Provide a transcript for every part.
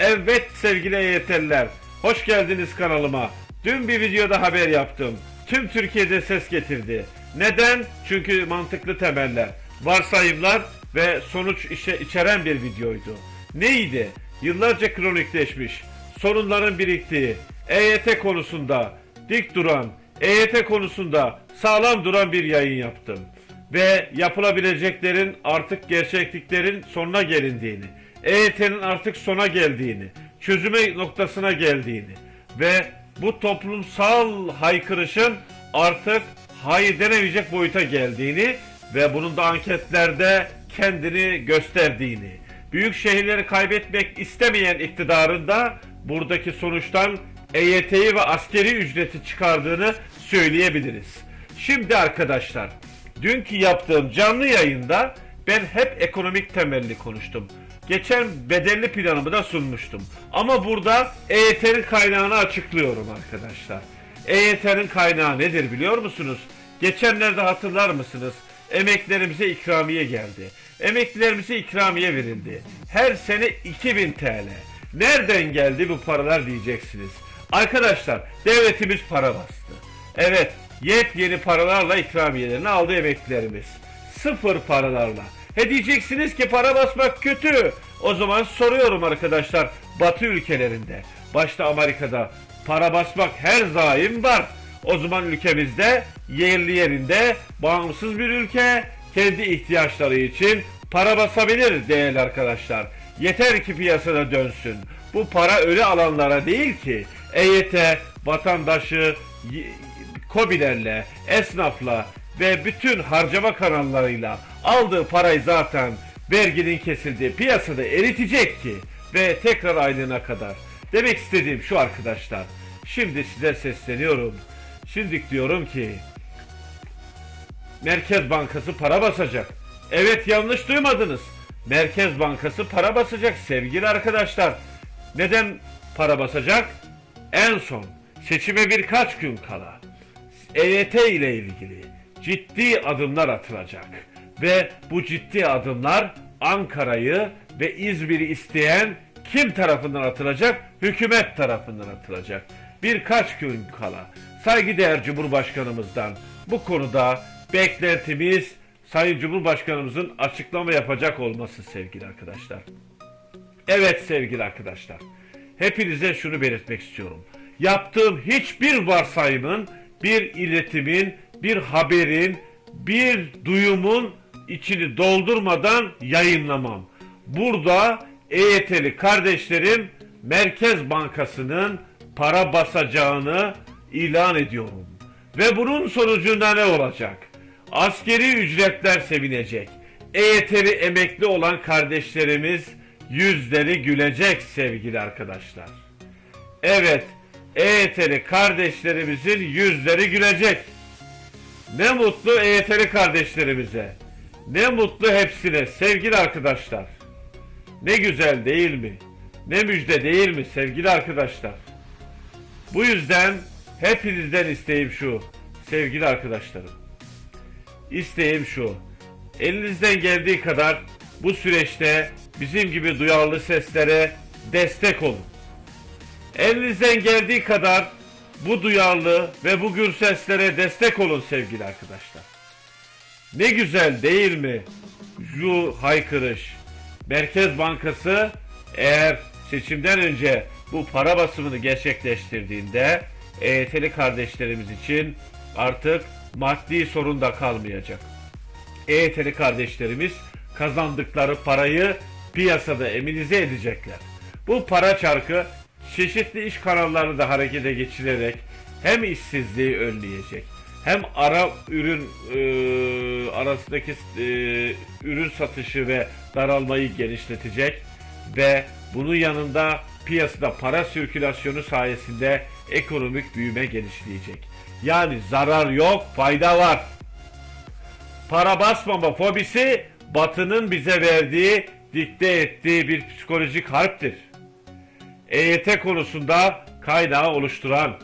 Evet sevgili EYT'liler, hoş geldiniz kanalıma. Dün bir videoda haber yaptım. Tüm Türkiye'de ses getirdi. Neden? Çünkü mantıklı temeller, varsayımlar ve sonuç işe içeren bir videoydu. Neydi? Yıllarca kronikleşmiş, sorunların biriktiği, EYT konusunda dik duran, EYT konusunda sağlam duran bir yayın yaptım. Ve yapılabileceklerin artık gerçekliklerin sonuna gelindiğini, EYT'nin artık sona geldiğini, çözüme noktasına geldiğini ve bu toplumsal haykırışın artık hayır denemeyecek boyuta geldiğini ve bunun da anketlerde kendini gösterdiğini, büyük şehirleri kaybetmek istemeyen iktidarın da buradaki sonuçtan EYT'yi ve askeri ücreti çıkardığını söyleyebiliriz. Şimdi arkadaşlar, dünkü yaptığım canlı yayında ben hep ekonomik temelli konuştum. Geçen bedelli planımı da sunmuştum. Ama burada EYT'nin kaynağını açıklıyorum arkadaşlar. EYT'nin kaynağı nedir biliyor musunuz? Geçenlerde hatırlar mısınız? Emeklerimize ikramiye geldi. Emeklilerimize ikramiye verildi. Her sene 2000 TL. Nereden geldi bu paralar diyeceksiniz. Arkadaşlar devletimiz para bastı. Evet yepyeni paralarla ikramiyelerini aldı emeklilerimiz. Sıfır paralarla. He diyeceksiniz ki para basmak kötü. O zaman soruyorum arkadaşlar Batı ülkelerinde, başta Amerika'da para basmak her zaim var. O zaman ülkemizde yerli yerinde bağımsız bir ülke kendi ihtiyaçları için para basabilir değerli arkadaşlar. Yeter ki piyasada dönsün. Bu para ölü alanlara değil ki EYT vatandaşı kobilerle, esnafla ve bütün harcama kanallarıyla aldığı parayı zaten verginin kesildiği piyasada eritecek ki ve tekrar aylığına kadar. Demek istediğim şu arkadaşlar. Şimdi size sesleniyorum. Şimdi diyorum ki Merkez Bankası para basacak. Evet yanlış duymadınız. Merkez Bankası para basacak sevgili arkadaşlar. Neden para basacak? En son seçime birkaç gün kala EYT ile ilgili ciddi adımlar atılacak. Ve bu ciddi adımlar Ankara'yı ve İzmir'i isteyen kim tarafından atılacak? Hükümet tarafından atılacak. Birkaç gün kala saygıdeğer Cumhurbaşkanımızdan bu konuda beklentimiz Sayın Cumhurbaşkanımızın açıklama yapacak olması sevgili arkadaşlar. Evet sevgili arkadaşlar. Hepinize şunu belirtmek istiyorum. Yaptığım hiçbir varsayımın, bir iletimin, bir haberin, bir duyumun içini doldurmadan yayınlamam. Burada EYT'li kardeşlerim Merkez Bankası'nın para basacağını ilan ediyorum. Ve bunun sonucunda ne olacak? Askeri ücretler sevinecek. EYT'li emekli olan kardeşlerimiz yüzleri gülecek sevgili arkadaşlar. Evet, EYT'li kardeşlerimizin yüzleri gülecek. Ne mutlu EYT'li kardeşlerimize. Ne mutlu hepsine sevgili arkadaşlar. Ne güzel değil mi? Ne müjde değil mi sevgili arkadaşlar? Bu yüzden hepinizden isteğim şu sevgili arkadaşlarım. İsteğim şu. Elinizden geldiği kadar bu süreçte bizim gibi duyarlı seslere destek olun. Elinizden geldiği kadar bu duyarlı ve bu gür seslere destek olun sevgili arkadaşlar. Ne güzel değil mi? Şu haykırış. Merkez Bankası eğer seçimden önce bu para basımını gerçekleştirdiğinde EYT'li kardeşlerimiz için artık maddi sorun da kalmayacak. EYT'li kardeşlerimiz kazandıkları parayı piyasada eminize edecekler. Bu para çarkı çeşitli iş kanallarını da harekete geçirerek hem işsizliği önleyecek hem ara ürün e, arasındaki e, ürün satışı ve daralmayı genişletecek ve bunun yanında piyasada para sirkülasyonu sayesinde ekonomik büyüme genişleyecek. Yani zarar yok, fayda var. Para basmama fobisi Batı'nın bize verdiği, dikte ettiği bir psikolojik harptir. EYT konusunda kaynağı oluşturan,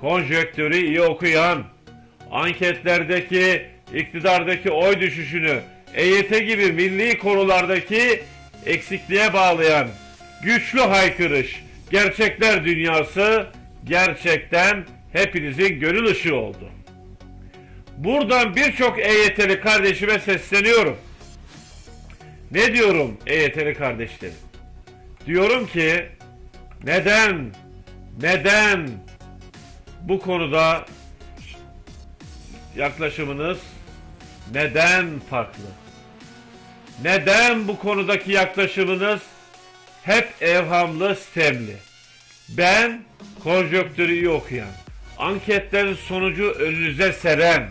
konjöktörü iyi okuyan, anketlerdeki iktidardaki oy düşüşünü EYT gibi milli konulardaki eksikliğe bağlayan güçlü haykırış, gerçekler dünyası gerçekten hepinizin gönül ışığı oldu. Buradan birçok EYT'li kardeşime sesleniyorum. Ne diyorum EYT'li kardeşlerim? Diyorum ki neden neden bu konuda yaklaşımınız neden farklı? Neden bu konudaki yaklaşımınız hep evhamlı, sistemli? Ben konjöktürü iyi okuyan, anketlerin sonucu önünüze seren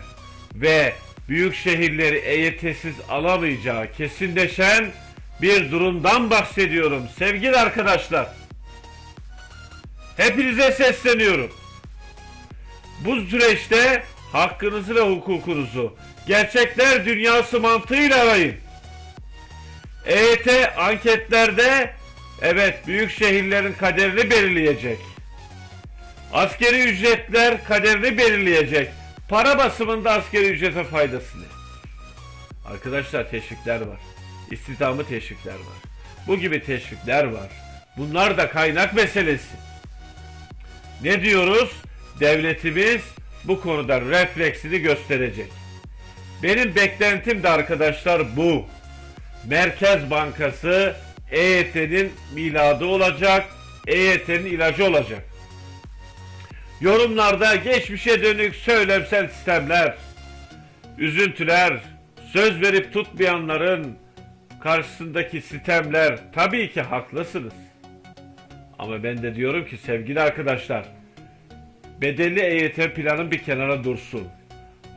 ve büyük şehirleri EYT'siz alamayacağı kesinleşen bir durumdan bahsediyorum sevgili arkadaşlar. Hepinize sesleniyorum. Bu süreçte hakkınızı ve hukukunuzu gerçekler dünyası mantığıyla arayın. EYT anketlerde evet büyük şehirlerin kaderini belirleyecek. Askeri ücretler kaderini belirleyecek. Para basımında askeri ücrete faydası ne? Arkadaşlar teşvikler var. İstihdamı teşvikler var. Bu gibi teşvikler var. Bunlar da kaynak meselesi. Ne diyoruz? Devletimiz bu konuda refleksini gösterecek. Benim beklentim de arkadaşlar bu. Merkez Bankası EYT'nin miladı olacak, EYT'nin ilacı olacak. Yorumlarda geçmişe dönük söylemsel sistemler, üzüntüler, söz verip tutmayanların karşısındaki sistemler tabii ki haklısınız. Ama ben de diyorum ki sevgili arkadaşlar, bedelli EYT planın bir kenara dursun.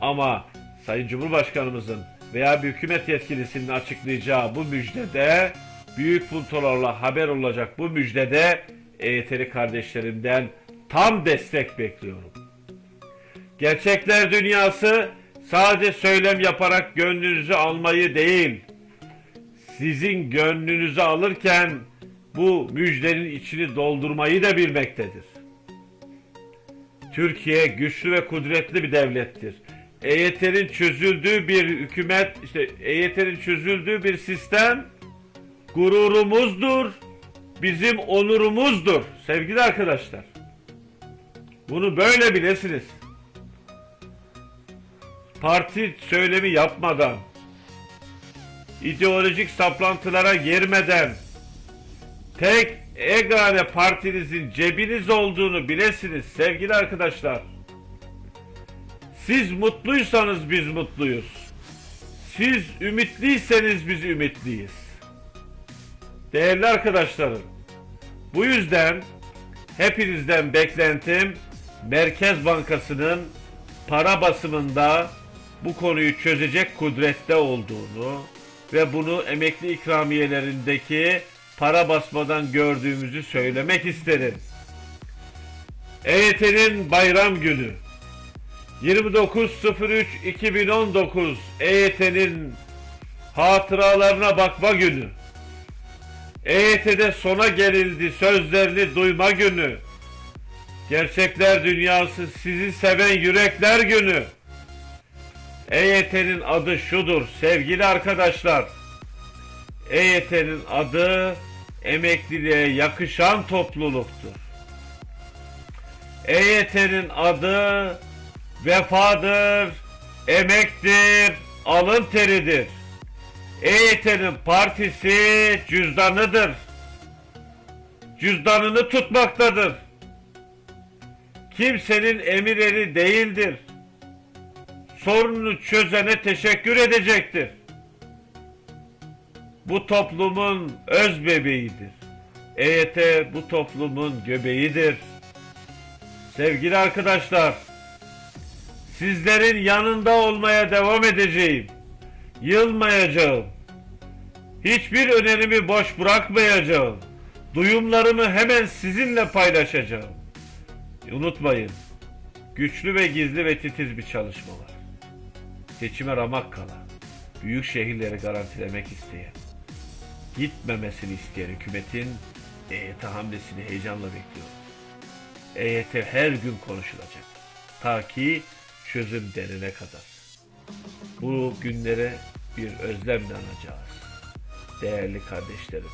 Ama Sayın Cumhurbaşkanımızın veya bir hükümet yetkilisinin açıklayacağı bu müjdede büyük puntolarla haber olacak bu müjdede EYT'li kardeşlerimden tam destek bekliyorum. Gerçekler dünyası sadece söylem yaparak gönlünüzü almayı değil, sizin gönlünüzü alırken bu müjdenin içini doldurmayı da bilmektedir. Türkiye güçlü ve kudretli bir devlettir. EYT'nin çözüldüğü bir hükümet, işte EYT'nin çözüldüğü bir sistem gururumuzdur, bizim onurumuzdur sevgili arkadaşlar. Bunu böyle bilesiniz. Parti söylemi yapmadan, ideolojik saplantılara girmeden, tek egane partinizin cebiniz olduğunu bilesiniz sevgili arkadaşlar. Siz mutluysanız biz mutluyuz. Siz ümitliyseniz biz ümitliyiz. Değerli arkadaşlarım, bu yüzden hepinizden beklentim Merkez Bankası'nın para basımında bu konuyu çözecek kudrette olduğunu ve bunu emekli ikramiyelerindeki para basmadan gördüğümüzü söylemek isterim. EYT'nin bayram günü 29.03.2019 EYT'nin hatıralarına bakma günü. EYT'de sona gelildi sözlerini duyma günü. Gerçekler dünyası sizi seven yürekler günü. EYT'nin adı şudur sevgili arkadaşlar. EYT'nin adı emekliliğe yakışan topluluktur. EYT'nin adı vefadır, emektir, alın teridir. EYT'nin partisi cüzdanıdır. Cüzdanını tutmaktadır. Kimsenin emirleri değildir. Sorununu çözene teşekkür edecektir. Bu toplumun öz bebeğidir. EYT bu toplumun göbeğidir. Sevgili arkadaşlar, sizlerin yanında olmaya devam edeceğim. Yılmayacağım. Hiçbir önerimi boş bırakmayacağım. Duyumlarımı hemen sizinle paylaşacağım. Unutmayın, güçlü ve gizli ve titiz bir çalışma var. Seçime ramak kala, büyük şehirleri garantilemek isteyen, gitmemesini isteyen hükümetin EYT hamlesini heyecanla bekliyorum. EYT her gün konuşulacak. Ta ki çözüm derine kadar. Bu günlere bir özlemle anacağız. Değerli kardeşlerim,